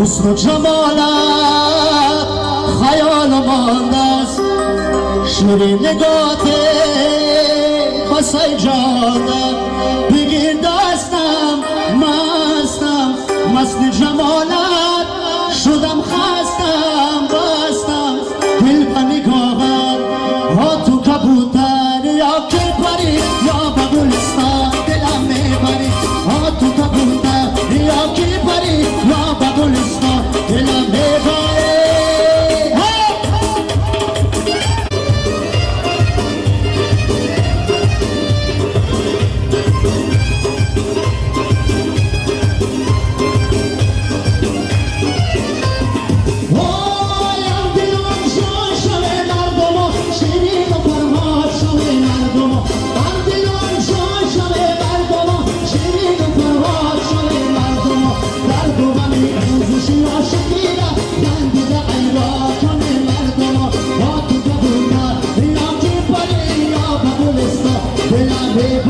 حسن و جمالت خیال مانده است. شوری نگات بسای جانم بگیر دستم مستم. مست جمالت شدم خستم بستم. دل پنگاهت ها تو کبوتر یا که پریم Should